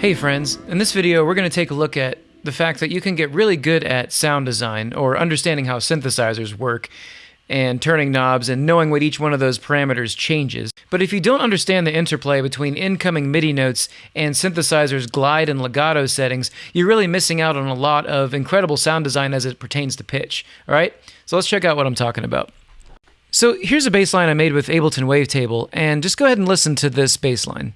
Hey friends, in this video we're going to take a look at the fact that you can get really good at sound design or understanding how synthesizers work and turning knobs and knowing what each one of those parameters changes. But if you don't understand the interplay between incoming MIDI notes and synthesizer's glide and legato settings, you're really missing out on a lot of incredible sound design as it pertains to pitch. All right, so let's check out what I'm talking about. So here's a bass line I made with Ableton Wavetable, and just go ahead and listen to this bass line.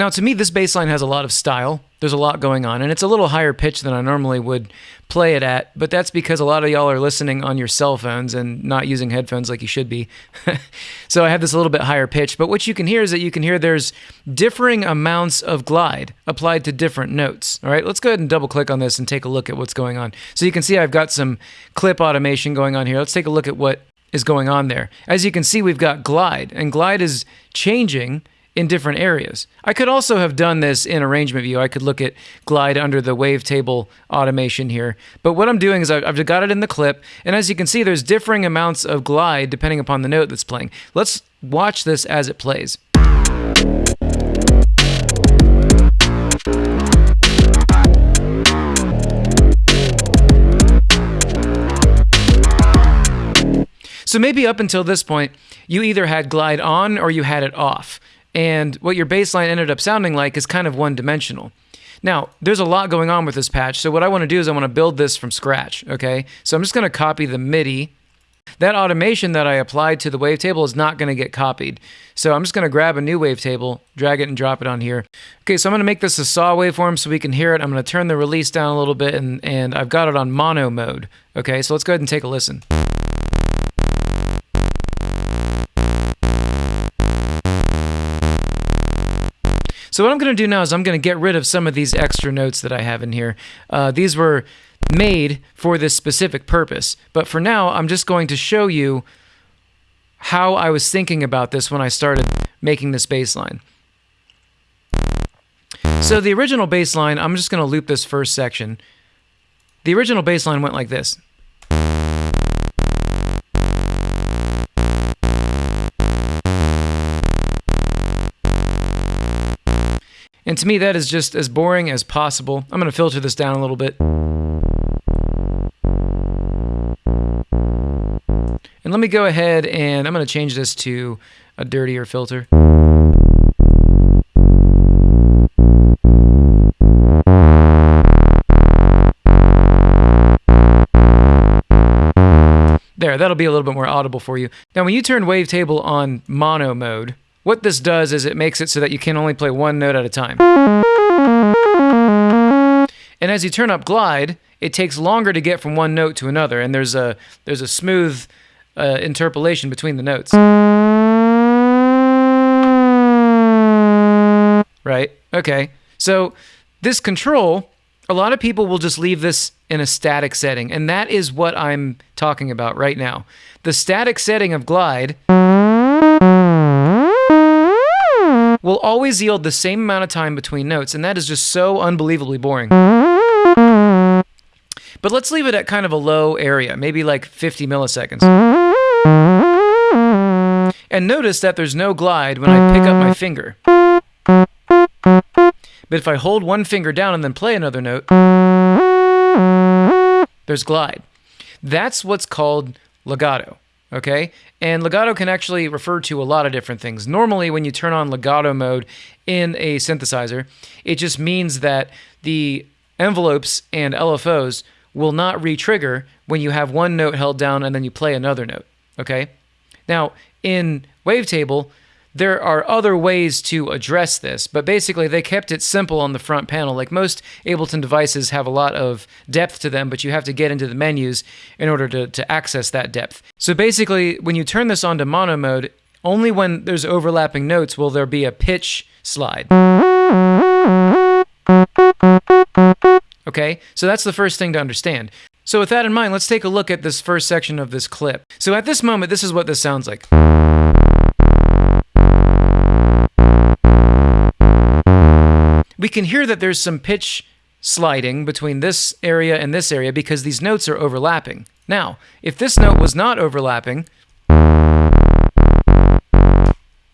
Now, to me, this bass line has a lot of style. There's a lot going on, and it's a little higher pitch than I normally would play it at, but that's because a lot of y'all are listening on your cell phones and not using headphones like you should be. so I have this a little bit higher pitch, but what you can hear is that you can hear there's differing amounts of glide applied to different notes. All right, let's go ahead and double click on this and take a look at what's going on. So you can see I've got some clip automation going on here. Let's take a look at what is going on there. As you can see, we've got glide, and glide is changing in different areas. I could also have done this in arrangement view. I could look at glide under the wavetable automation here. But what I'm doing is I've got it in the clip, and as you can see, there's differing amounts of glide depending upon the note that's playing. Let's watch this as it plays. So maybe up until this point, you either had glide on or you had it off. And what your bass line ended up sounding like is kind of one dimensional. Now, there's a lot going on with this patch, so what I want to do is I want to build this from scratch, okay? So I'm just going to copy the MIDI. That automation that I applied to the wavetable is not going to get copied. So I'm just going to grab a new wavetable, drag it and drop it on here. Okay, so I'm going to make this a saw waveform so we can hear it. I'm going to turn the release down a little bit, and, and I've got it on mono mode. Okay, so let's go ahead and take a listen. So what I'm going to do now is I'm going to get rid of some of these extra notes that I have in here. Uh, these were made for this specific purpose. But for now, I'm just going to show you how I was thinking about this when I started making this bass line. So the original bass line, I'm just going to loop this first section. The original bass line went like this. And to me, that is just as boring as possible. I'm going to filter this down a little bit. And let me go ahead and I'm going to change this to a dirtier filter. There, that'll be a little bit more audible for you. Now, when you turn Wavetable on mono mode, what this does is it makes it so that you can only play one note at a time. And as you turn up glide, it takes longer to get from one note to another, and there's a there's a smooth uh, interpolation between the notes. Right? Okay. So this control, a lot of people will just leave this in a static setting, and that is what I'm talking about right now. The static setting of glide will always yield the same amount of time between notes, and that is just so unbelievably boring. But let's leave it at kind of a low area, maybe like 50 milliseconds. And notice that there's no glide when I pick up my finger. But if I hold one finger down and then play another note, there's glide. That's what's called legato okay? And legato can actually refer to a lot of different things. Normally, when you turn on legato mode in a synthesizer, it just means that the envelopes and LFOs will not re-trigger when you have one note held down and then you play another note, okay? Now, in Wavetable, there are other ways to address this, but basically they kept it simple on the front panel. Like most Ableton devices have a lot of depth to them, but you have to get into the menus in order to, to access that depth. So basically, when you turn this on to mono mode, only when there's overlapping notes will there be a pitch slide. Okay, so that's the first thing to understand. So with that in mind, let's take a look at this first section of this clip. So at this moment, this is what this sounds like. We can hear that there's some pitch sliding between this area and this area because these notes are overlapping. Now, if this note was not overlapping,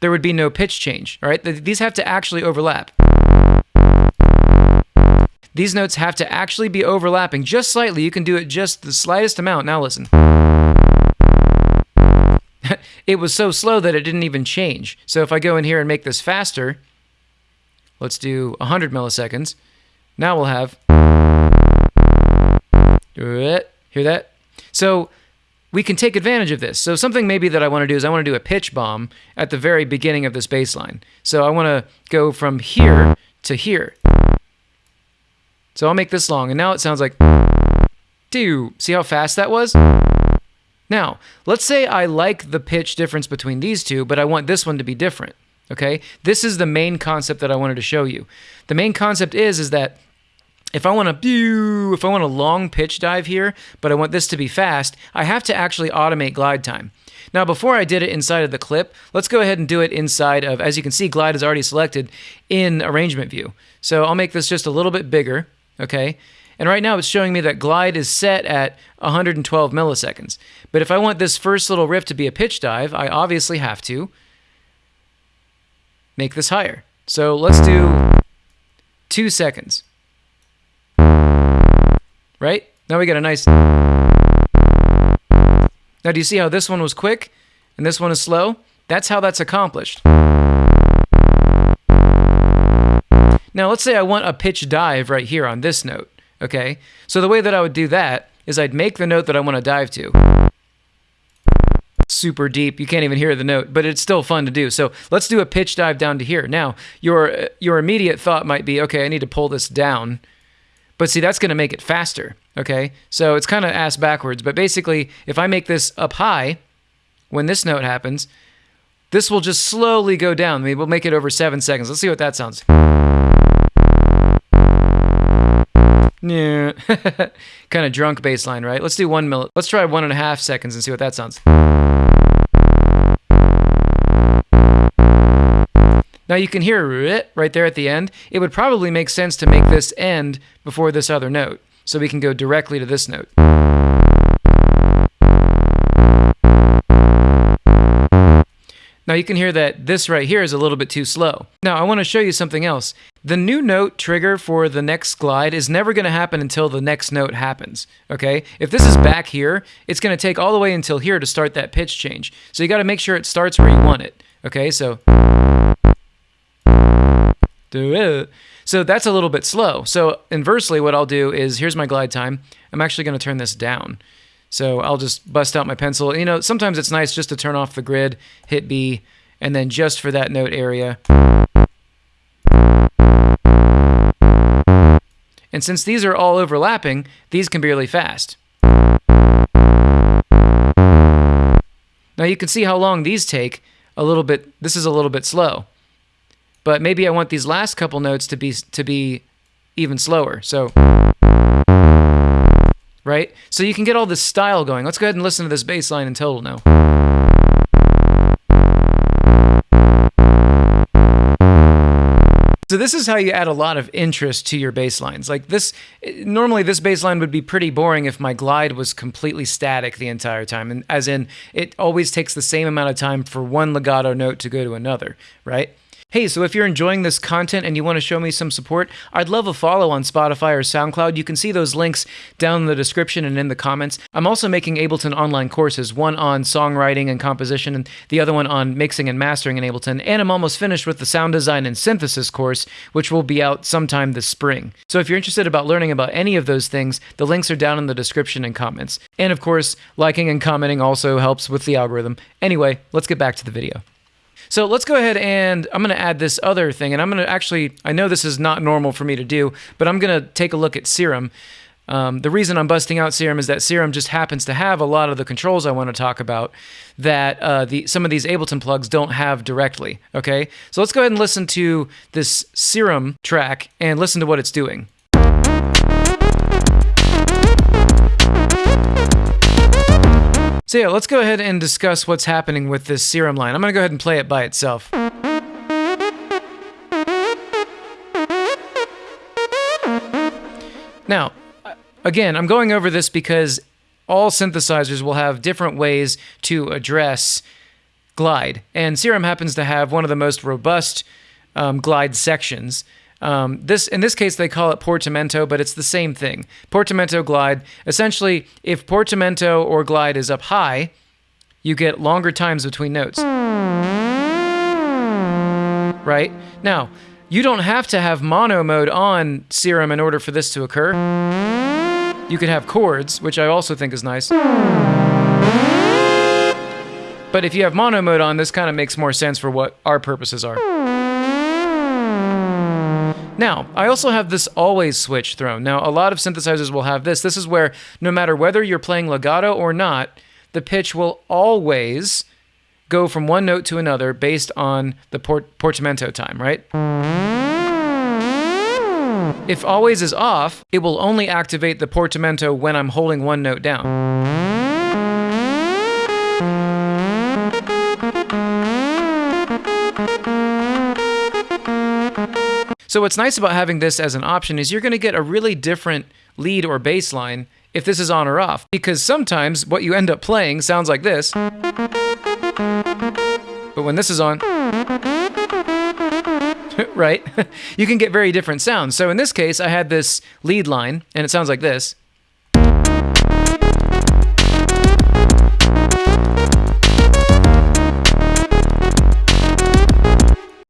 there would be no pitch change, all right? These have to actually overlap. These notes have to actually be overlapping just slightly. You can do it just the slightest amount. Now listen. it was so slow that it didn't even change. So if I go in here and make this faster, let's do 100 milliseconds. Now we'll have. Hear that? So we can take advantage of this. So something maybe that I want to do is I want to do a pitch bomb at the very beginning of this bass line. So I want to go from here to here. So I'll make this long, and now it sounds like do. See how fast that was? Now, let's say I like the pitch difference between these two, but I want this one to be different. Okay? This is the main concept that I wanted to show you. The main concept is is that if I want to if I want a long pitch dive here, but I want this to be fast, I have to actually automate glide time. Now, before I did it inside of the clip, let's go ahead and do it inside of, as you can see, glide is already selected in arrangement view. So I'll make this just a little bit bigger okay? And right now it's showing me that glide is set at 112 milliseconds. But if I want this first little riff to be a pitch dive, I obviously have to make this higher. So let's do two seconds. Right? Now we get a nice... Now do you see how this one was quick and this one is slow? That's how that's accomplished. Now, let's say I want a pitch dive right here on this note, okay? So the way that I would do that is I'd make the note that I want to dive to. Super deep, you can't even hear the note, but it's still fun to do. So let's do a pitch dive down to here. Now, your, your immediate thought might be, okay, I need to pull this down. But see, that's going to make it faster, okay? So it's kind of ass backwards. But basically, if I make this up high, when this note happens, this will just slowly go down. Maybe we'll make it over seven seconds. Let's see what that sounds. Yeah. kind of drunk bass line, right? Let's do one minute. Let's try one and a half seconds and see what that sounds. Now you can hear it right there at the end. It would probably make sense to make this end before this other note. So we can go directly to this note. Now you can hear that this right here is a little bit too slow. Now I want to show you something else. The new note trigger for the next glide is never going to happen until the next note happens, okay? If this is back here, it's going to take all the way until here to start that pitch change. So you got to make sure it starts where you want it, okay? So so that's a little bit slow. So inversely, what I'll do is, here's my glide time. I'm actually going to turn this down. So I'll just bust out my pencil. You know, sometimes it's nice just to turn off the grid, hit B, and then just for that note area. And since these are all overlapping, these can be really fast. Now you can see how long these take a little bit. This is a little bit slow. But maybe I want these last couple notes to be to be even slower. So right? So you can get all this style going. Let's go ahead and listen to this bass line in total now. So this is how you add a lot of interest to your bass lines. Like this, normally this bass line would be pretty boring if my glide was completely static the entire time. And as in, it always takes the same amount of time for one legato note to go to another, right? Hey, so if you're enjoying this content and you want to show me some support, I'd love a follow on Spotify or SoundCloud. You can see those links down in the description and in the comments. I'm also making Ableton online courses, one on songwriting and composition, and the other one on mixing and mastering in Ableton. And I'm almost finished with the sound design and synthesis course, which will be out sometime this spring. So if you're interested about learning about any of those things, the links are down in the description and comments. And of course, liking and commenting also helps with the algorithm. Anyway, let's get back to the video. So let's go ahead and I'm going to add this other thing. And I'm going to actually, I know this is not normal for me to do, but I'm going to take a look at Serum. Um, the reason I'm busting out Serum is that Serum just happens to have a lot of the controls I want to talk about that uh, the some of these Ableton plugs don't have directly. Okay, so let's go ahead and listen to this Serum track and listen to what it's doing. So yeah, let's go ahead and discuss what's happening with this serum line. I'm going to go ahead and play it by itself. Now, again, I'm going over this because all synthesizers will have different ways to address glide, and Serum happens to have one of the most robust um, glide sections. Um, this in this case they call it portamento, but it's the same thing. Portamento glide. Essentially, if portamento or glide is up high, you get longer times between notes. Right now, you don't have to have mono mode on Serum in order for this to occur. You could have chords, which I also think is nice. But if you have mono mode on, this kind of makes more sense for what our purposes are. Now, I also have this always switch thrown. Now, a lot of synthesizers will have this. This is where no matter whether you're playing legato or not, the pitch will always go from one note to another based on the port- portamento time, right? If always is off, it will only activate the portamento when I'm holding one note down. So what's nice about having this as an option is you're going to get a really different lead or bass line if this is on or off. Because sometimes what you end up playing sounds like this. But when this is on, right, you can get very different sounds. So in this case, I had this lead line, and it sounds like this.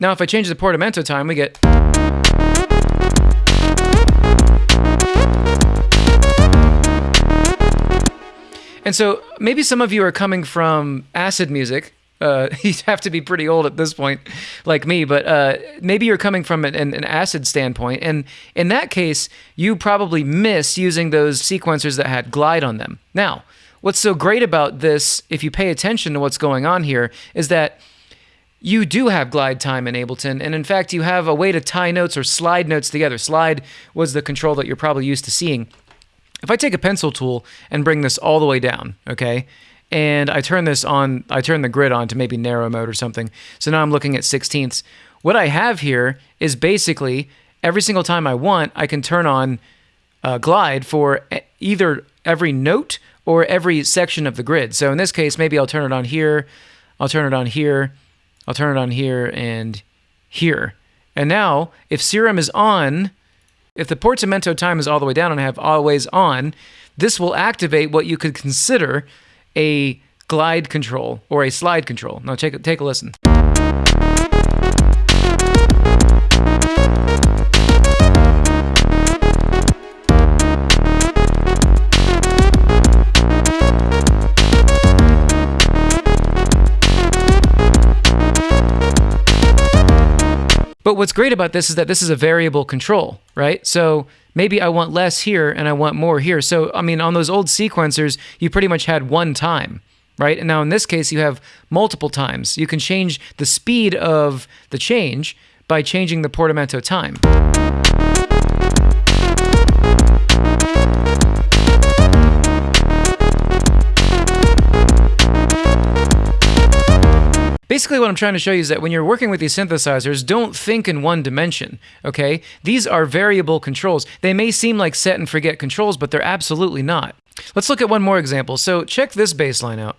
Now if I change the portamento time, we get... And so maybe some of you are coming from acid music. Uh, you have to be pretty old at this point, like me, but uh, maybe you're coming from an, an, acid standpoint. And in that case, you probably miss using those sequencers that had glide on them. Now, what's so great about this, if you pay attention to what's going on here, is that you do have glide time in Ableton, and in fact, you have a way to tie notes or slide notes together. Slide was the control that you're probably used to seeing. If I take a pencil tool and bring this all the way down, okay, and I turn this on, I turn the grid on to maybe narrow mode or something. So now I'm looking at sixteenths. What I have here is basically every single time I want, I can turn on uh, glide for either every note or every section of the grid. So in this case, maybe I'll turn it on here, I'll turn it on here, I'll turn it on here and here. And now, if Serum is on, if the portamento time is all the way down and I have always on, this will activate what you could consider a glide control or a slide control. Now take, take a listen. But what's great about this is that this is a variable control, right? So maybe I want less here and I want more here. So, I mean, on those old sequencers, you pretty much had one time, right? And now in this case, you have multiple times. You can change the speed of the change by changing the portamento time. Basically, what I'm trying to show you is that when you're working with these synthesizers, don't think in one dimension, okay? These are variable controls. They may seem like set and forget controls, but they're absolutely not. Let's look at one more example. So check this bass line out.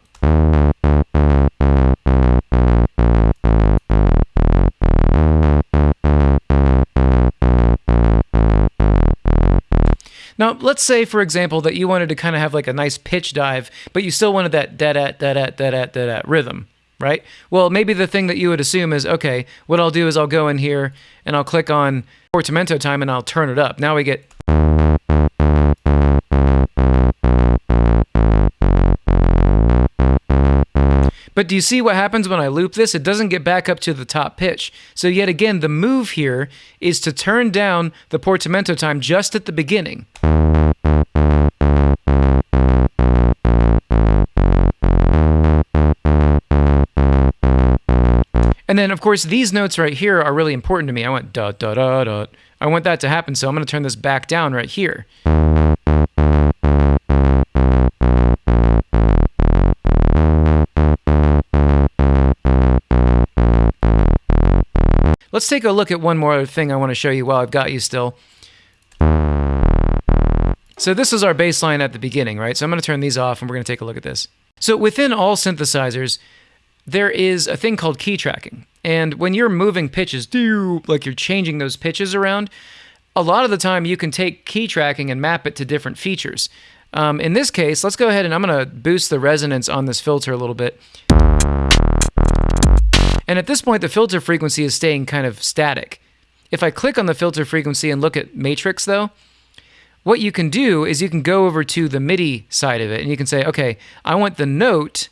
Now, let's say, for example, that you wanted to kind of have like a nice pitch dive, but you still wanted that da-da, da-da, da-da, da-da rhythm right? Well, maybe the thing that you would assume is, okay, what I'll do is I'll go in here and I'll click on portamento time and I'll turn it up. Now we get... But do you see what happens when I loop this? It doesn't get back up to the top pitch. So yet again, the move here is to turn down the portamento time just at the beginning. And then, of course, these notes right here are really important to me. I want da da da da. I want that to happen, so I'm going to turn this back down right here. Let's take a look at one more thing I want to show you while I've got you still. So this is our bass line at the beginning, right? So I'm going to turn these off and we're going to take a look at this. So within all synthesizers, there is a thing called key tracking. And when you're moving pitches, like you're changing those pitches around, a lot of the time you can take key tracking and map it to different features. Um, in this case, let's go ahead and I'm going to boost the resonance on this filter a little bit. And at this point, the filter frequency is staying kind of static. If I click on the filter frequency and look at matrix though, what you can do is you can go over to the MIDI side of it and you can say, okay, I want the note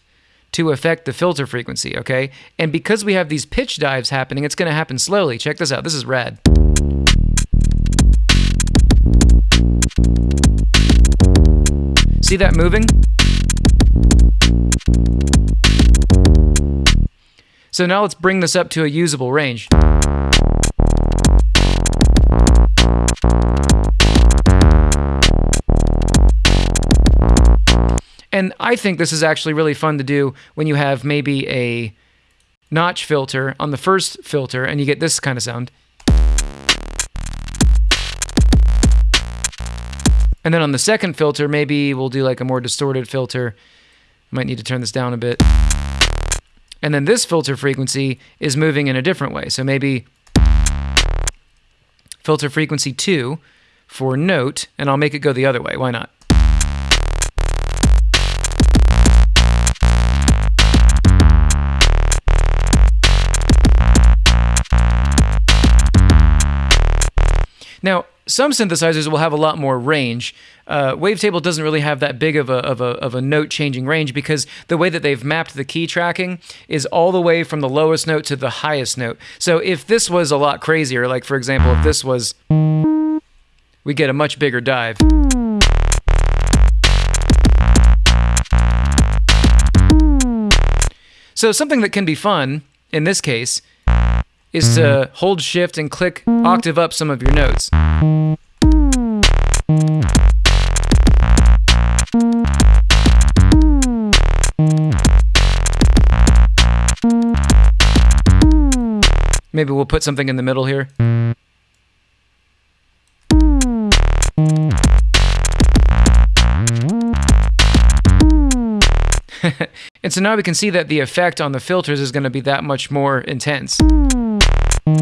to affect the filter frequency, okay? And because we have these pitch dives happening, it's gonna happen slowly. Check this out, this is rad. See that moving? So now let's bring this up to a usable range. And I think this is actually really fun to do when you have maybe a notch filter on the first filter and you get this kind of sound. And then on the second filter, maybe we'll do like a more distorted filter. Might need to turn this down a bit. And then this filter frequency is moving in a different way. So maybe filter frequency 2 for note, and I'll make it go the other way. Why not? Now, some synthesizers will have a lot more range. Uh, Wavetable doesn't really have that big of a, of a, of a note changing range because the way that they've mapped the key tracking is all the way from the lowest note to the highest note. So if this was a lot crazier, like for example, if this was, we get a much bigger dive. So something that can be fun in this case is to mm-hmm. hold shift and click octave up some of your notes. Maybe we'll put something in the middle here. and so now we can see that the effect on the filters is going to be that much more intense. So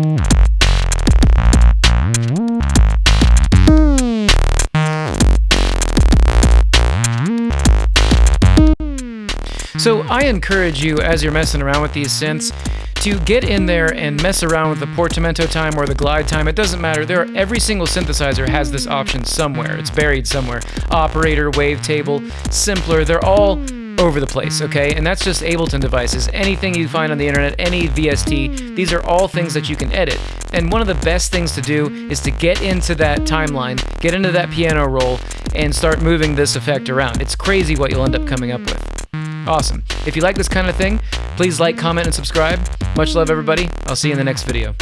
I encourage you, as you're messing around with these synths, to get in there and mess around with the portamento time or the glide time. It doesn't matter. There, are, every single synthesizer has this option somewhere. It's buried somewhere. Operator, wavetable, simpler. They're all Mm. over the place, mm. okay? And that's just Ableton devices. Anything you find on the internet, any VST, mm. these are all things that you can edit. And one of the best things to do is to get into that timeline, get into that piano roll, and start moving this effect around. It's crazy what you'll end up coming up with. Awesome. If you like this kind of thing, please like, comment, and subscribe. Much love, everybody. I'll see you in the next video.